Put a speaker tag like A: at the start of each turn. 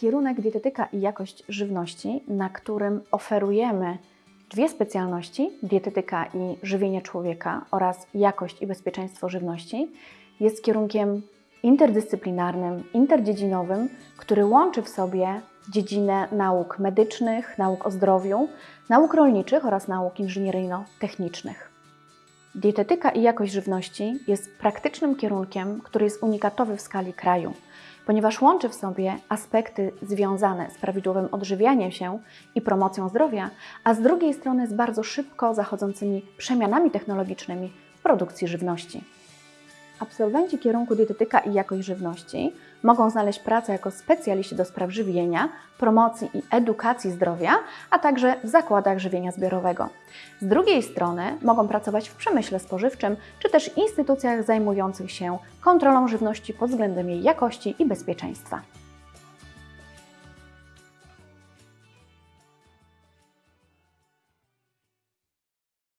A: kierunek dietetyka i jakość żywności, na którym oferujemy dwie specjalności: dietetyka i żywienie człowieka oraz jakość i bezpieczeństwo żywności, jest kierunkiem interdyscyplinarnym, interdziedzinowym, który łączy w sobie dziedzinę nauk medycznych, nauk o zdrowiu, nauk rolniczych oraz nauk inżynieryjno-technicznych. Dietetyka i jakość żywności jest praktycznym kierunkiem, który jest unikatowy w skali kraju, ponieważ łączy w sobie aspekty związane z prawidłowym odżywianiem się i promocją zdrowia, a z drugiej strony z bardzo szybko zachodzącymi przemianami technologicznymi w produkcji żywności. Absolwenci kierunku dietetyka i jakość żywności mogą znaleźć pracę jako specjaliści do spraw żywienia, promocji i edukacji zdrowia, a także w zakładach żywienia zbiorowego. Z drugiej strony mogą pracować w przemyśle spożywczym czy też instytucjach zajmujących się kontrolą żywności pod względem jej jakości i bezpieczeństwa.